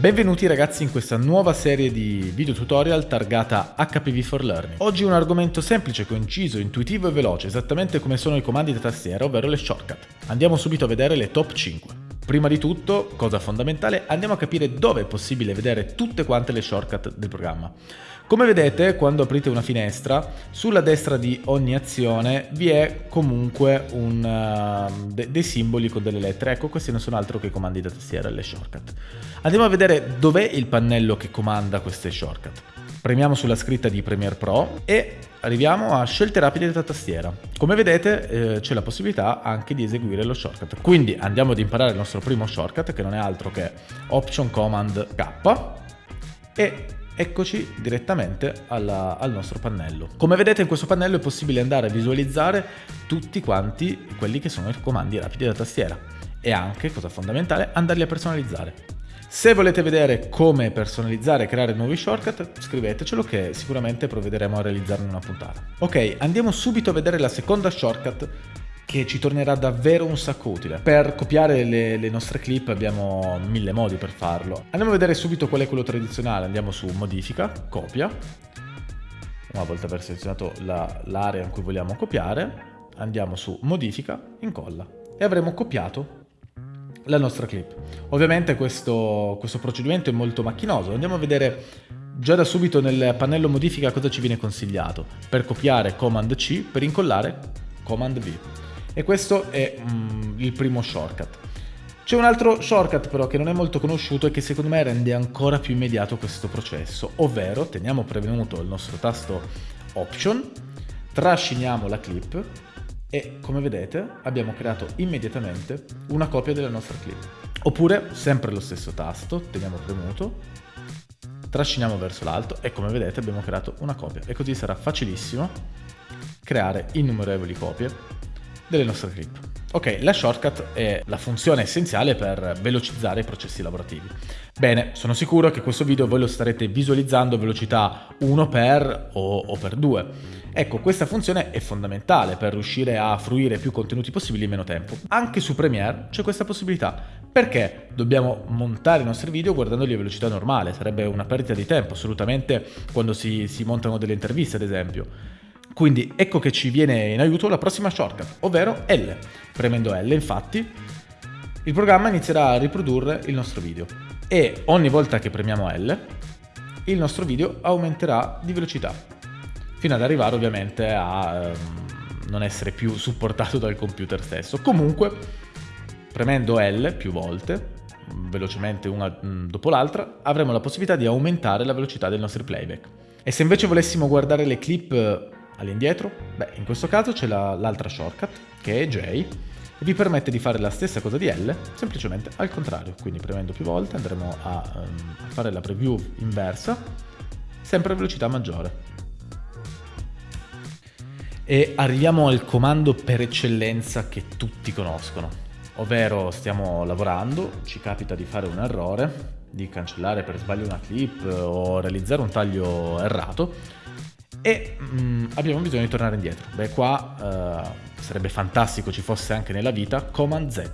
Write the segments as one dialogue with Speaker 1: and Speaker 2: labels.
Speaker 1: Benvenuti ragazzi in questa nuova serie di video tutorial targata HPV for Learning. Oggi un argomento semplice, conciso, intuitivo e veloce, esattamente come sono i comandi da tastiera, ovvero le shortcut. Andiamo subito a vedere le top 5. Prima di tutto, cosa fondamentale, andiamo a capire dove è possibile vedere tutte quante le shortcut del programma. Come vedete, quando aprite una finestra, sulla destra di ogni azione vi è comunque un, uh, de dei simboli con delle lettere. Ecco, questi non sono altro che i comandi da tastiera, le shortcut. Andiamo a vedere dov'è il pannello che comanda queste shortcut. Premiamo sulla scritta di Premiere Pro e arriviamo a scelte rapide da tastiera. Come vedete eh, c'è la possibilità anche di eseguire lo shortcut. Quindi andiamo ad imparare il nostro primo shortcut che non è altro che Option Command K e eccoci direttamente alla, al nostro pannello. Come vedete in questo pannello è possibile andare a visualizzare tutti quanti quelli che sono i comandi rapidi da tastiera e anche, cosa fondamentale, andarli a personalizzare. Se volete vedere come personalizzare e creare nuovi shortcut, scrivetecelo che sicuramente provvederemo a realizzarne una puntata. Ok, andiamo subito a vedere la seconda shortcut che ci tornerà davvero un sacco utile. Per copiare le, le, nostre clip abbiamo mille modi per farlo. Andiamo a vedere subito qual è quello tradizionale, andiamo su modifica, copia, una volta aver selezionato l'area in cui vogliamo copiare, andiamo su modifica, incolla e avremo copiato la nostra clip. Ovviamente questo, questo procedimento è molto macchinoso, andiamo a vedere già da subito nel pannello modifica cosa ci viene consigliato. Per copiare Command C, per incollare Command V. E questo è mm, il primo shortcut. C'è un altro shortcut però che non è molto conosciuto e che secondo me rende ancora più immediato questo processo, ovvero teniamo prevenuto il nostro tasto Option, trasciniamo la clip e come vedete abbiamo creato immediatamente una copia della nostra clip. Oppure sempre lo stesso tasto, teniamo premuto, trasciniamo verso l'alto e come vedete abbiamo creato una copia e così sarà facilissimo creare innumerevoli copie delle nostre clip. Ok, la shortcut è la funzione essenziale per velocizzare i processi lavorativi. Bene, sono sicuro che questo video voi lo starete visualizzando a velocità 1 per o, o per 2. Ecco, questa funzione è fondamentale per riuscire a fruire più contenuti possibili in meno tempo. Anche su Premiere c'è questa possibilità. Perché dobbiamo montare i nostri video guardandoli a velocità normale? Sarebbe una perdita di tempo, assolutamente, quando si, si montano delle interviste, ad esempio. Quindi ecco che ci viene in aiuto la prossima shortcut, ovvero L. Premendo L, infatti, il programma inizierà a riprodurre il nostro video e ogni volta che premiamo L, il nostro video aumenterà di velocità, fino ad arrivare ovviamente a ehm, non essere più supportato dal computer stesso. Comunque, premendo L più volte, velocemente una mm, dopo l'altra, avremo la possibilità di aumentare la velocità dei nostri playback. E se invece volessimo guardare le clip all'indietro? Beh, in questo caso c'è l'altra la, shortcut, che è J, e vi permette di fare la stessa cosa di L, semplicemente al contrario. Quindi premendo più volte andremo a, um, a fare la preview inversa, sempre a velocità maggiore. E arriviamo al comando per eccellenza che tutti conoscono, ovvero stiamo lavorando, ci capita di fare un errore, di cancellare per sbaglio una clip o realizzare un taglio errato, e mm, abbiamo bisogno di tornare indietro. Beh, qua uh, sarebbe fantastico ci fosse anche nella vita Command Z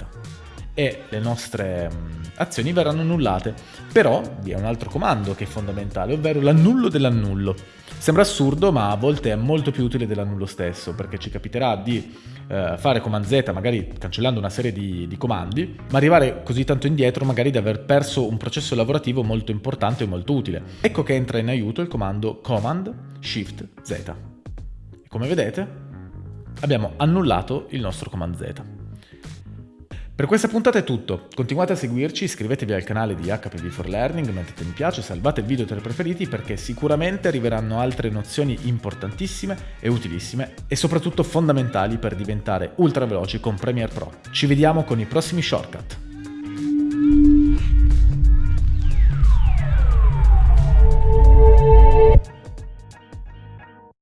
Speaker 1: e le nostre mm, azioni verranno annullate. Però vi è un altro comando che è fondamentale, ovvero l'annullo dell'annullo. Sembra assurdo, ma a volte è molto più utile dell'annullo stesso, perché ci capiterà di eh, fare Command Z, magari cancellando una serie di, di, comandi, ma arrivare così tanto indietro magari di aver perso un processo lavorativo molto importante e molto utile. Ecco che entra in aiuto il comando Command Shift Z. Come vedete abbiamo annullato il nostro Command Z. Per questa puntata è tutto, continuate a seguirci, iscrivetevi al canale di HPV for Learning, mettete mi piace, salvate il video tra i preferiti perché sicuramente arriveranno altre nozioni importantissime e utilissime e soprattutto fondamentali per diventare ultra veloci con Premiere Pro. Ci vediamo con i prossimi shortcut.